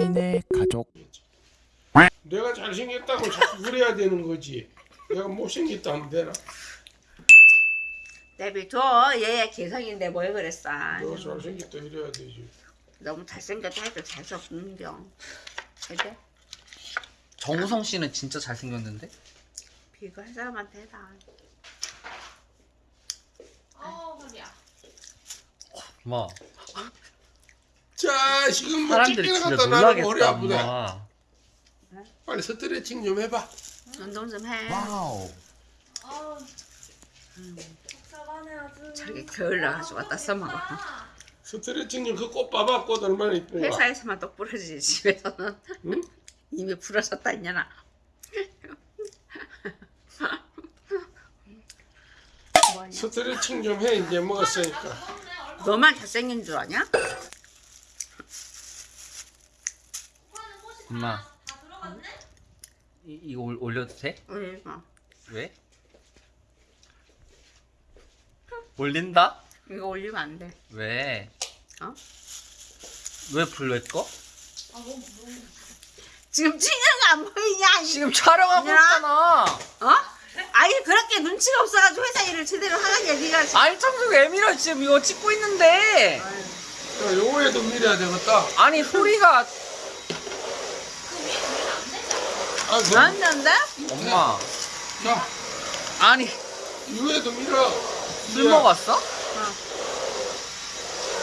3인의 가족 내가 잘생겼다고 자꾸 그래야 되는 거지. 내가 못생겼다 하면 되나? 내비 줘 얘 개성인데 뭘 그랬어 내가 잘생겼다 이래야 되지. 너무 잘생겼다 해도 재수 없 는경 근데 정우성 씨는 진짜 잘생겼는데? 비교할 사람한테 해라 어 허리야. 엄마 자, 지금 뭐 사람들이 진짜 것도 나는 머리 놀라겠다 아프다. 엄마 빨리 스트레칭 좀 해봐. 운동 좀 해 와우 어. 복잡하네 아주. 저렇게 게을러 가지고 갖다 써먹어 스트레칭 좀 그 꽃 봐봐. 꽃 얼마나 이쁜가. 회사에서만 똑 부러지지 집에서는 응? 이미 부러졌다 있냐나? 스트레칭 좀 해. 이제 먹었으니까. 너만 잘생긴 줄 아냐? 엄마 다 들어갔네? 이, 이거 올- 올려도 돼? 뭐 왜? 올린다? 이거 올리면 안 돼. 왜? 어? 왜 불 왜 꺼? 지금 찍는 거 안 보이냐? 이- 지금 촬영하고 야. 있잖아 어? 아니 그렇게 눈치가 없어가지고 회사 일을 제대로 하는 얘기가 지금. 아니 청소 왜 밀어 지금 이거 찍고 있는데 야, 요거에도 밀어야 되겠다. 아니 소리가 아, 그, 안 된대? 엄마 자, 아니 요에도 밀어. 술 야, 먹었어?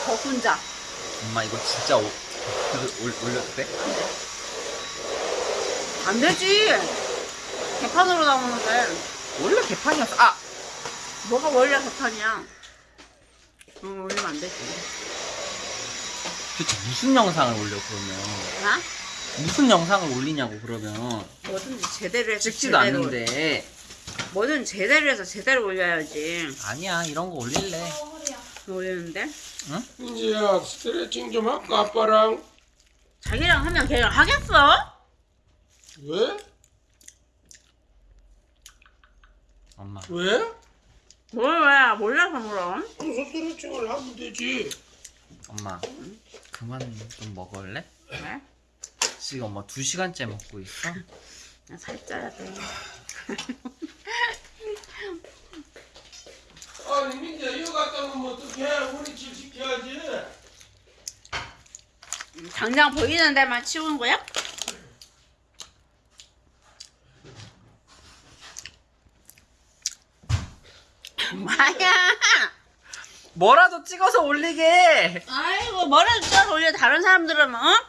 더 혼자. 엄마 이거 진짜 오, 올, 올- 올려도 돼? 안 되지. 개판으로 나오는데. 원래 개판이었어 아! 뭐가 원래 개판이야? 응, 올리면 안 되지. 도대체 무슨 영상을 올려 그러면 나? 무슨 영상을 올리냐고 그러면 뭐든지 제대로 해서 찍지도 제대로. 않는데 뭐든 제대로 해서 제대로 올려야지. 아니야 이런 거 올릴래 어 허리야. 올리는데? 이제야 스트레칭 좀 할까 아빠랑. 자기랑 하면 걔랑 하겠어? 왜? 엄마 왜? 뭘 왜? 몰라서 물어. 그 스트레칭을 하면 되지. 엄마 그만 좀 먹을래? 왜? 지금 엄마 두 시간째 먹고 있어 나 살쪄야 돼. 아니 민재 이거 갖다 놓으면 어떡해? 우리 집 시켜야지. 당장 보이는 데만 치우는 거야? 뭐야? 뭐라도 찍어서 올리게 아이고 뭐라도 찍어서 올려 다른 사람들은 어?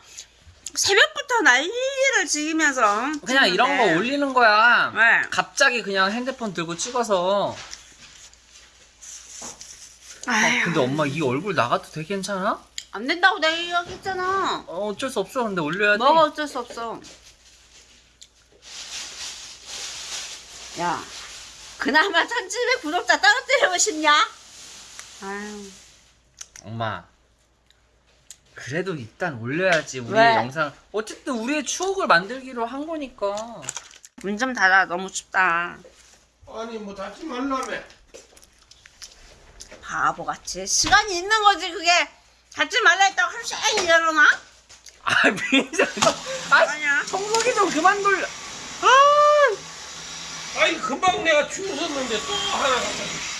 새벽부터 난리를 지으면서 그냥 이런 거. 올리는 거야 왜? 갑자기 그냥 핸드폰 들고 찍어서 아휴 근데 엄마 이 얼굴 나가도 되게 괜찮아? 안 된다고 내가 얘기했잖아 어, 어쩔 수 없어 근데 올려야 돼 뭐가 어쩔 수 없어 야 그나마 1700 구독자 떨어뜨리고 싶냐? 아유 엄마 그래도 일단 올려야지 우리 왜? 영상. 어쨌든 우리의 추억을 만들기로 한 거니까. 문 좀 닫아. 너무 춥다. 아니 뭐 닫지 말라며. 바보같이. 시간이 있는 거지 그게. 닫지 말라 했다고 하루 종일 일어나? 아 민자 아 아니야. 청소기 좀 그만 돌려. 아니 금방 내가 추웠었는데 또 하나 갖다 줘.